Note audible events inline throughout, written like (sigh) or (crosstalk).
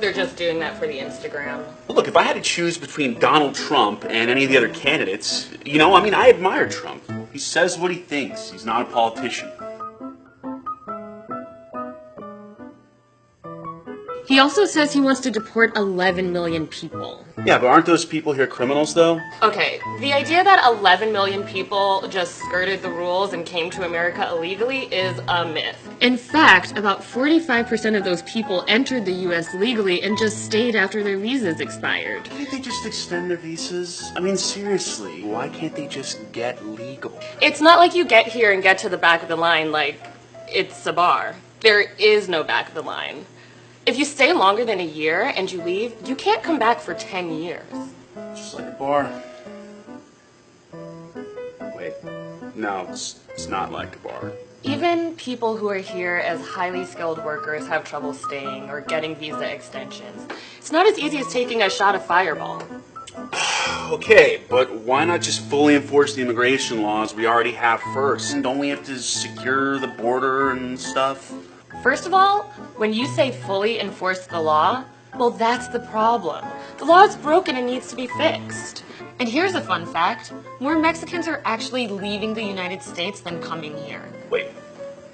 they're just doing that for the Instagram. Well, look, if I had to choose between Donald Trump and any of the other candidates, you know, I mean, I admire Trump. He says what he thinks. He's not a politician. He also says he wants to deport 11 million people. Yeah, but aren't those people here criminals, though? Okay, the idea that 11 million people just skirted the rules and came to America illegally is a myth. In fact, about 45% of those people entered the US legally and just stayed after their visas expired. Can't they just extend their visas? I mean, seriously, why can't they just get legal? It's not like you get here and get to the back of the line like it's a bar. There is no back of the line. If you stay longer than a year and you leave, you can't come back for 10 years. Just like a bar. Wait, no, it's, it's not like a bar. Even people who are here as highly skilled workers have trouble staying or getting visa extensions. It's not as easy as taking a shot of fireball. (sighs) Okay, but why not just fully enforce the immigration laws we already have first? And don't we have to secure the border and stuff? First of all, when you say fully enforce the law, well, that's the problem. The law is broken and needs to be fixed. And here's a fun fact more Mexicans are actually leaving the United States than coming here. Wait,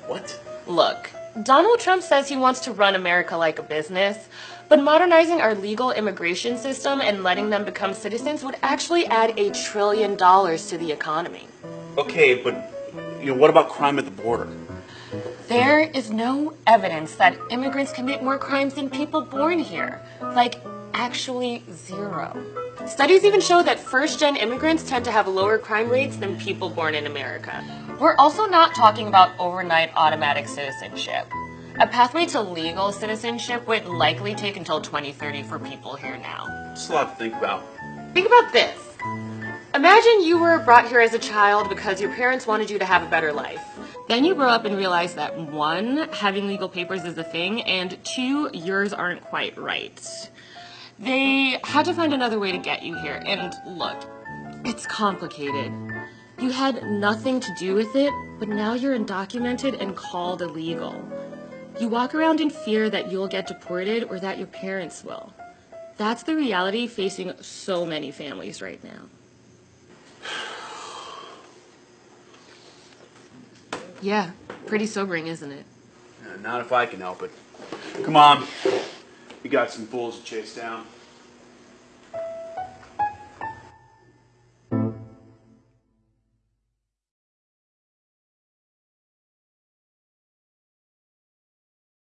what? Look, Donald Trump says he wants to run America like a business, but modernizing our legal immigration system and letting them become citizens would actually add a trillion dollars to the economy. Okay, but you know, what about crime at the border? There is no evidence that immigrants commit more crimes than people born here. Like, actually zero. Studies even show that first gen immigrants tend to have lower crime rates than people born in America. We're also not talking about overnight automatic citizenship. A pathway to legal citizenship would likely take until 2030 for people here now. It's a lot to think about. Think about this. Imagine you were brought here as a child because your parents wanted you to have a better life. Then you grow up and realize that one, having legal papers is a thing, and two, yours aren't quite right. They had to find another way to get you here, and look, it's complicated. You had nothing to do with it, but now you're undocumented and called illegal. You walk around in fear that you'll get deported or that your parents will. That's the reality facing so many families right now. Yeah, pretty sobering, isn't it? Uh, not if I can help it. Come on. We got some fools to chase down.